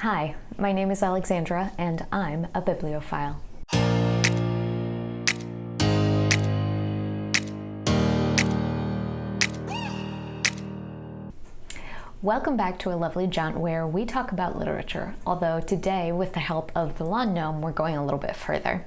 Hi, my name is Alexandra and I'm a bibliophile. Welcome back to a lovely jaunt where we talk about literature, although today, with the help of the lawn gnome, we're going a little bit further.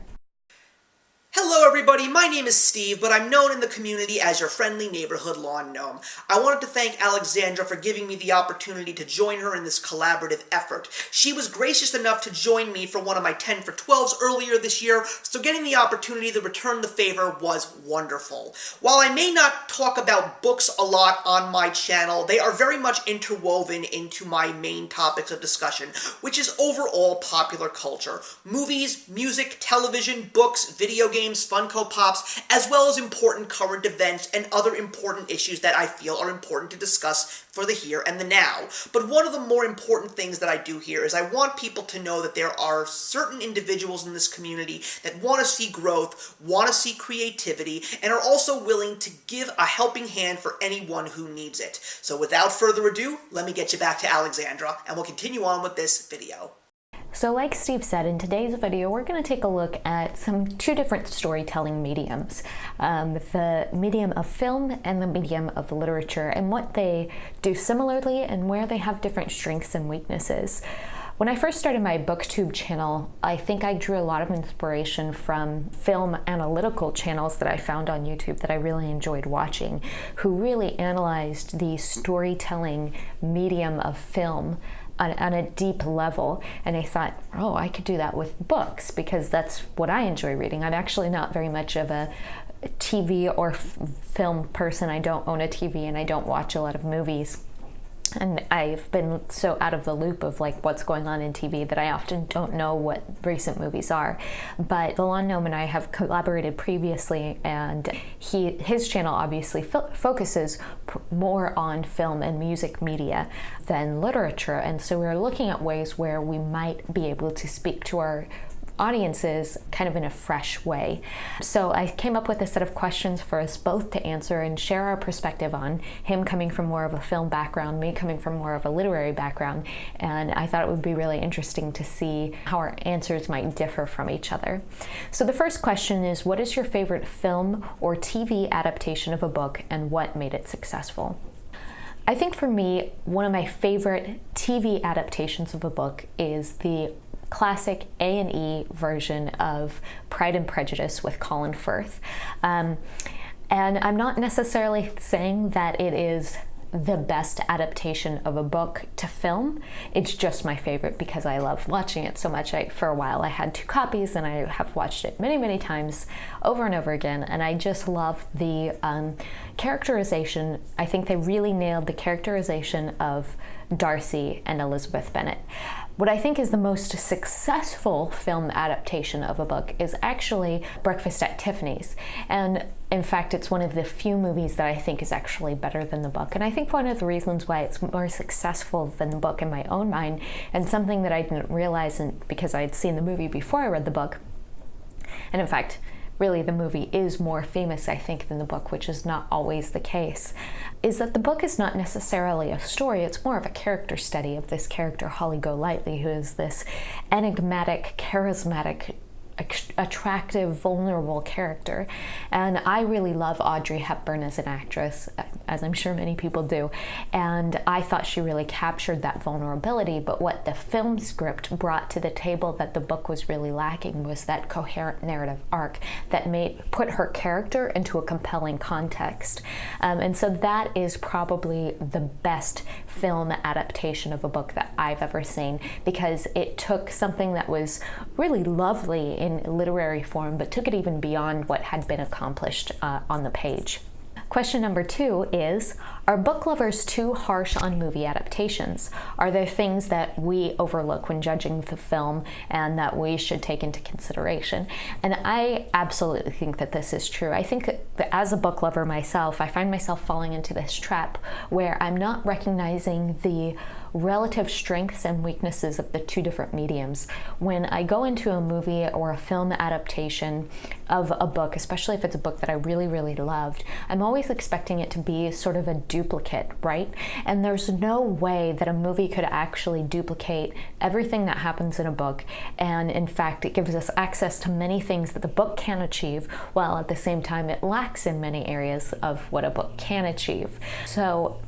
Hello everybody, my name is Steve, but I'm known in the community as your friendly neighborhood lawn gnome. I wanted to thank Alexandra for giving me the opportunity to join her in this collaborative effort. She was gracious enough to join me for one of my 10 for 12s earlier this year, so getting the opportunity to return the favor was wonderful. While I may not talk about books a lot on my channel, they are very much interwoven into my main topics of discussion, which is overall popular culture. Movies, music, television, books, video games, games, Funko Pops, as well as important current events and other important issues that I feel are important to discuss for the here and the now. But one of the more important things that I do here is I want people to know that there are certain individuals in this community that want to see growth, want to see creativity, and are also willing to give a helping hand for anyone who needs it. So without further ado, let me get you back to Alexandra, and we'll continue on with this video. So like Steve said, in today's video, we're going to take a look at some two different storytelling mediums. Um, the medium of film and the medium of literature and what they do similarly and where they have different strengths and weaknesses. When I first started my booktube channel, I think I drew a lot of inspiration from film analytical channels that I found on YouTube that I really enjoyed watching, who really analyzed the storytelling medium of film on, on, a deep level and I thought, oh, I could do that with books because that's what I enjoy reading. I'm actually not very much of a TV or film person. I don't own a TV and I don't watch a lot of movies and I've been so out of the loop of like what's going on in TV that I often don't know what recent movies are. But Lawn Gnome and I have collaborated previously, and he his channel obviously fo focuses more on film and music media than literature, and so we're looking at ways where we might be able to speak to our audiences kind of in a fresh way. So I came up with a set of questions for us both to answer and share our perspective on, him coming from more of a film background, me coming from more of a literary background, and I thought it would be really interesting to see how our answers might differ from each other. So the first question is, what is your favorite film or TV adaptation of a book and what made it successful? I think for me, one of my favorite TV adaptations of a book is the classic A&E version of Pride and Prejudice with Colin Firth. Um, and I'm not necessarily saying that it is the best adaptation of a book to film. It's just my favorite because I love watching it so much. I, for a while I had two copies and I have watched it many, many times over and over again. And I just love the um, characterization. I think they really nailed the characterization of Darcy and Elizabeth Bennet. What I think is the most successful film adaptation of a book is actually Breakfast at Tiffany's. And in fact, it's one of the few movies that I think is actually better than the book. And I think one of the reasons why it's more successful than the book in my own mind, and something that I didn't realize because I had seen the movie before I read the book, and in fact, really the movie is more famous, I think, than the book, which is not always the case, is that the book is not necessarily a story, it's more of a character study of this character, Holly Golightly, who is this enigmatic, charismatic attractive, vulnerable character. And I really love Audrey Hepburn as an actress, as I'm sure many people do. And I thought she really captured that vulnerability. But what the film script brought to the table that the book was really lacking was that coherent narrative arc that made put her character into a compelling context. Um, and so that is probably the best film adaptation of a book that I've ever seen because it took something that was really lovely in literary form, but took it even beyond what had been accomplished uh, on the page. Question number two is, are book lovers too harsh on movie adaptations? Are there things that we overlook when judging the film and that we should take into consideration? And I absolutely think that this is true. I think that as a book lover myself, I find myself falling into this trap where I'm not recognizing the relative strengths and weaknesses of the two different mediums. When I go into a movie or a film adaptation of a book, especially if it's a book that I really, really loved, I'm always expecting it to be sort of a duplicate, right? And there's no way that a movie could actually duplicate everything that happens in a book. And in fact, it gives us access to many things that the book can achieve, while at the same time it lacks in many areas of what a book can achieve. So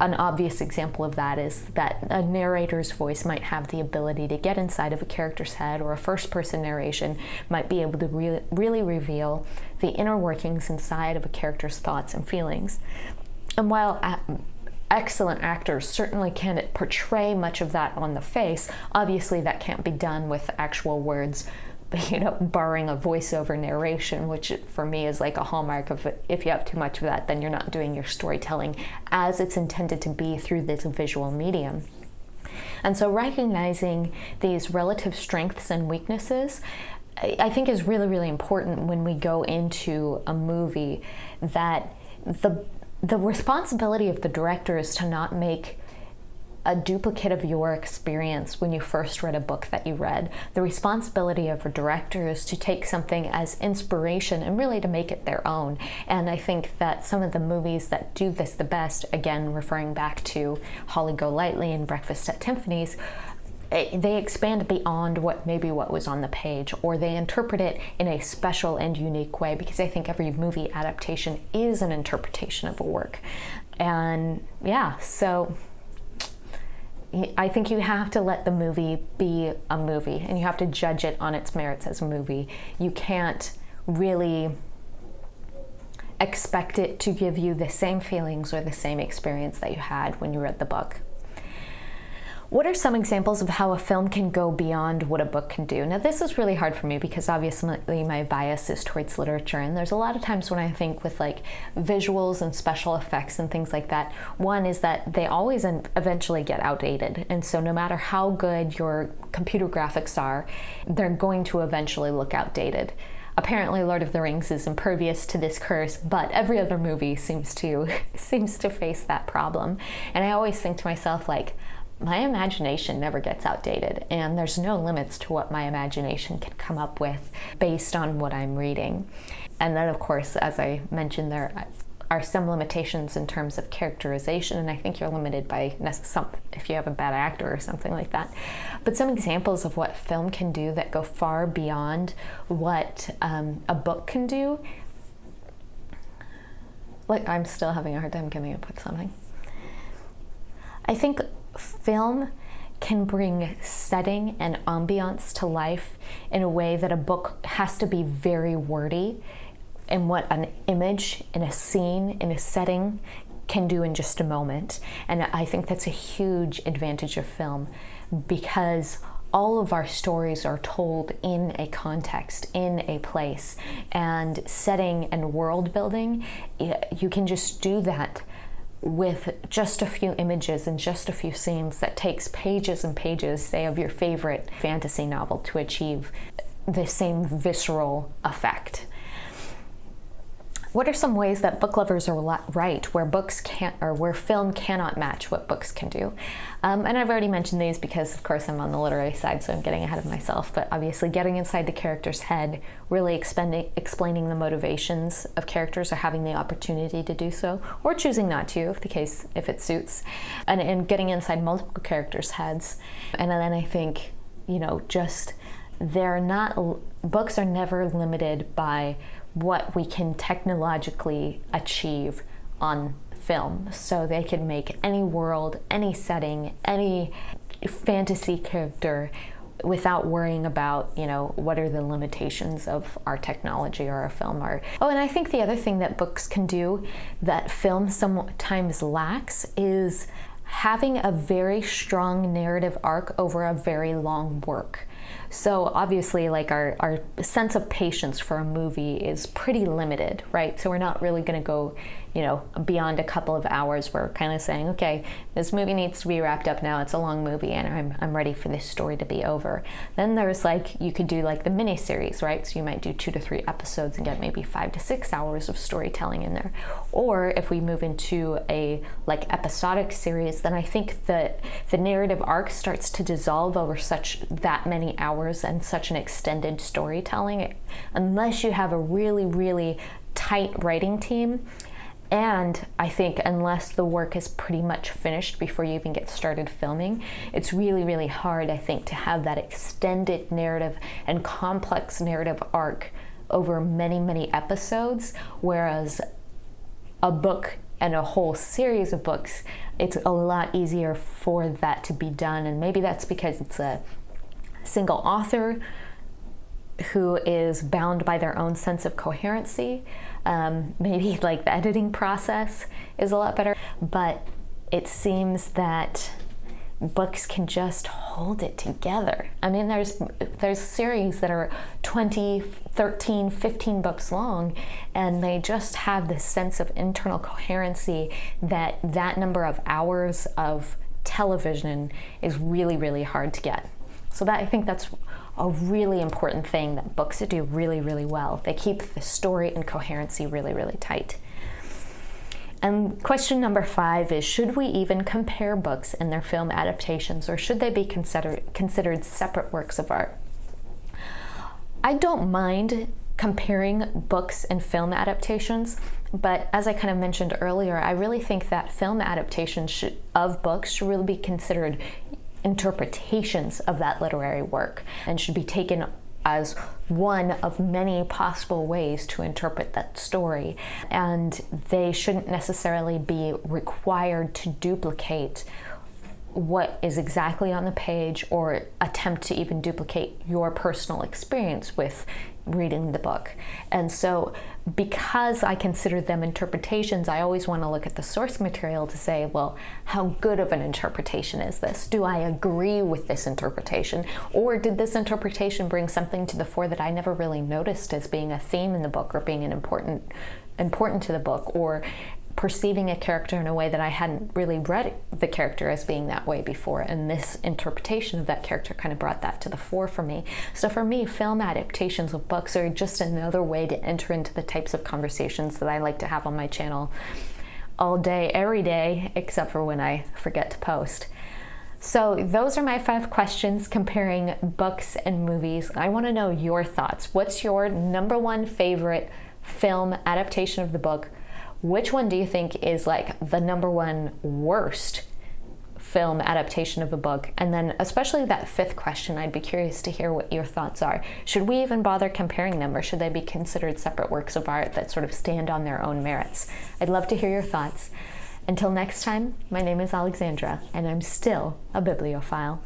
an obvious example of that is that a narrator's voice might have the ability to get inside of a character's head, or a first person narration might be able to re really reveal the inner workings inside of a character's thoughts and feelings. And while uh, excellent actors certainly can't portray much of that on the face, obviously that can't be done with actual words you know, barring a voiceover narration, which for me is like a hallmark of if you have too much of that, then you're not doing your storytelling as it's intended to be through this visual medium. And so recognizing these relative strengths and weaknesses I think is really, really important when we go into a movie that the the responsibility of the director is to not make a duplicate of your experience when you first read a book that you read. The responsibility of a director is to take something as inspiration and really to make it their own. And I think that some of the movies that do this the best, again, referring back to Holly Golightly and Breakfast at Tiffany's, eh, they expand beyond what maybe what was on the page or they interpret it in a special and unique way because I think every movie adaptation is an interpretation of a work. And yeah, so I think you have to let the movie be a movie and you have to judge it on its merits as a movie. You can't really expect it to give you the same feelings or the same experience that you had when you read the book. What are some examples of how a film can go beyond what a book can do? Now, this is really hard for me because obviously my bias is towards literature, and there's a lot of times when I think with like visuals and special effects and things like that. One is that they always eventually get outdated, and so no matter how good your computer graphics are, they're going to eventually look outdated. Apparently, Lord of the Rings is impervious to this curse, but every other movie seems to seems to face that problem. And I always think to myself, like, my imagination never gets outdated, and there's no limits to what my imagination can come up with based on what I'm reading. And then, of course, as I mentioned, there are some limitations in terms of characterization, and I think you're limited by some if you have a bad actor or something like that. But some examples of what film can do that go far beyond what um, a book can do. Like I'm still having a hard time coming up with something. I think film can bring setting and ambiance to life in a way that a book has to be very wordy and what an image in a scene in a setting can do in just a moment. And i think that's a huge advantage of film because all of our stories are told in a context, in a place, and setting and world building, you can just do that with just a few images and just a few scenes that takes pages and pages, say, of your favorite fantasy novel to achieve the same visceral effect. What are some ways that book lovers are right where books can't or where film cannot match what books can do? Um, and I've already mentioned these because, of course, I'm on the literary side, so I'm getting ahead of myself. But obviously, getting inside the character's head, really explaining the motivations of characters, or having the opportunity to do so, or choosing not to, if the case if it suits, and, and getting inside multiple characters' heads. And then I think, you know, just they're not books are never limited by what we can technologically achieve on film. So they can make any world, any setting, any fantasy character without worrying about, you know, what are the limitations of our technology or our film art. Oh, and I think the other thing that books can do that film sometimes lacks is having a very strong narrative arc over a very long work. So obviously like our, our sense of patience for a movie is pretty limited, right? So we're not really gonna go you know, beyond a couple of hours, we're kind of saying, okay, this movie needs to be wrapped up now. It's a long movie, and I'm, I'm ready for this story to be over. Then there's like, you could do like the mini series, right? So you might do two to three episodes and get maybe five to six hours of storytelling in there. Or if we move into a like episodic series, then I think that the narrative arc starts to dissolve over such that many hours and such an extended storytelling, unless you have a really, really tight writing team and I think unless the work is pretty much finished before you even get started filming, it's really, really hard, I think, to have that extended narrative and complex narrative arc over many, many episodes. Whereas a book and a whole series of books, it's a lot easier for that to be done. And maybe that's because it's a single author who is bound by their own sense of coherency. Um, maybe like the editing process is a lot better, but it seems that books can just hold it together. I mean, there's there's series that are 20, 13, 15 books long, and they just have this sense of internal coherency that that number of hours of television is really, really hard to get. So that I think that's a really important thing that books do really, really well. They keep the story and coherency really, really tight. And question number five is Should we even compare books and their film adaptations, or should they be considered, considered separate works of art? I don't mind comparing books and film adaptations, but as I kind of mentioned earlier, I really think that film adaptations should, of books should really be considered interpretations of that literary work and should be taken as one of many possible ways to interpret that story. And they shouldn't necessarily be required to duplicate what is exactly on the page or attempt to even duplicate your personal experience with reading the book. And so, because I consider them interpretations, I always want to look at the source material to say, well, how good of an interpretation is this? Do I agree with this interpretation? Or did this interpretation bring something to the fore that I never really noticed as being a theme in the book or being an important important to the book or perceiving a character in a way that I hadn't really read the character as being that way before. And this interpretation of that character kind of brought that to the fore for me. So for me, film adaptations of books are just another way to enter into the types of conversations that I like to have on my channel all day, every day, except for when I forget to post. So, those are my five questions comparing books and movies. I want to know your thoughts. What's your number one favorite film adaptation of the book? Which one do you think is like the number one worst film adaptation of a book? And then, especially that fifth question, I'd be curious to hear what your thoughts are. Should we even bother comparing them, or should they be considered separate works of art that sort of stand on their own merits? I'd love to hear your thoughts. Until next time, my name is Alexandra, and I'm still a bibliophile.